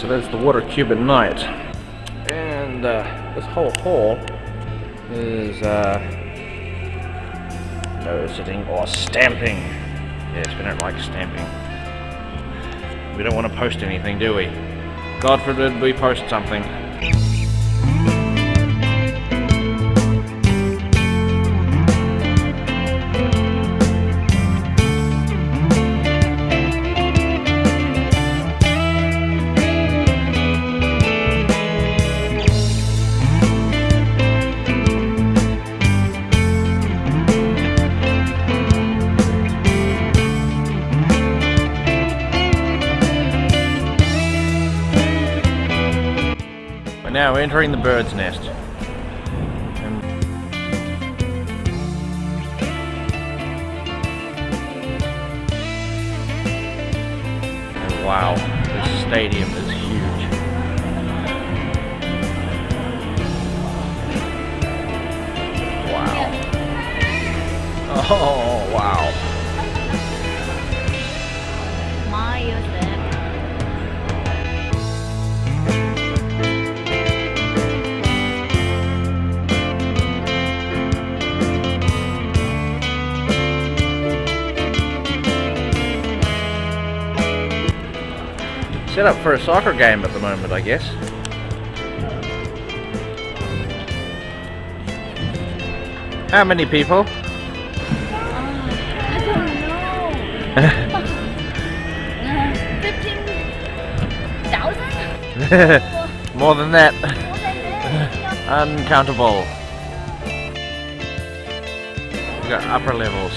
so that's the water cube at night. And uh, this whole hall is uh, no sitting or stamping. Yes, we don't like stamping. We don't want to post anything, do we? God forbid we post something. We're now entering the bird's nest. And wow, this stadium is huge. Wow. Oh, wow. Set up for a soccer game at the moment, I guess. How many people? Uh, I don't know. Fifteen thousand? More than that. More than that? Uncountable. We've got upper levels.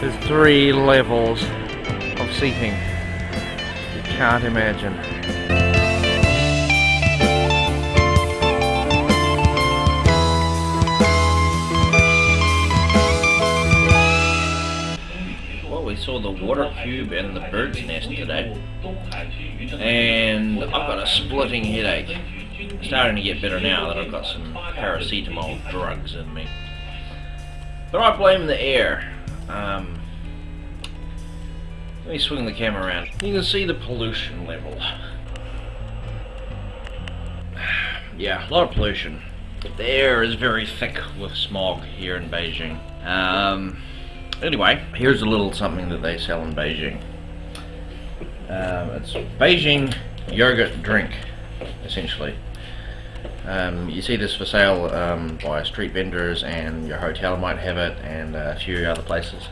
There's three levels of seating. Can't imagine. Well, we saw the water cube and the bird's nest today. And I've got a splitting headache. Starting to get better now that I've got some paracetamol drugs in me. But I blame the air. Um, let me swing the camera around. You can see the pollution level. Yeah, a lot of pollution. The air is very thick with smog here in Beijing. Um, anyway, here's a little something that they sell in Beijing. Um, it's Beijing yogurt drink, essentially. Um, you see this for sale um, by street vendors, and your hotel might have it, and a few other places.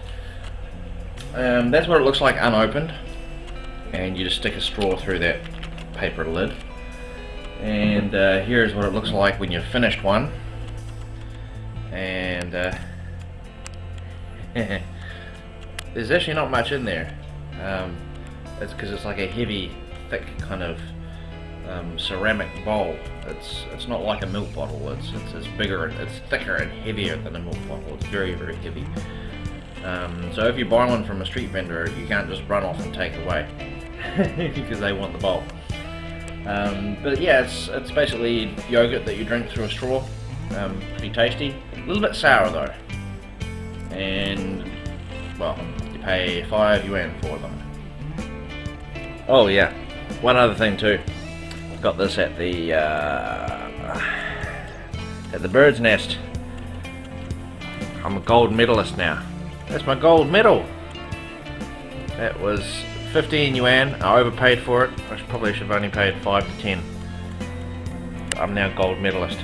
Um, that's what it looks like unopened, and you just stick a straw through that paper lid. And uh, here's what it looks like when you've finished one. And uh, there's actually not much in there. Um, it's because it's like a heavy, thick kind of um, ceramic bowl. It's it's not like a milk bottle. It's it's, it's bigger, and it's thicker and heavier than a milk bottle. It's very very heavy. Um, so if you buy one from a street vendor, you can't just run off and take away because they want the bowl. Um, but yeah, it's it's basically yogurt that you drink through a straw. Um, pretty tasty. A little bit sour though. And well, you pay five yuan for them. Oh yeah, one other thing too. Got this at the uh, at the bird's nest. I'm a gold medalist now. That's my gold medal. That was 15 yuan. I overpaid for it. I probably should have only paid 5 to 10. I'm now gold medalist.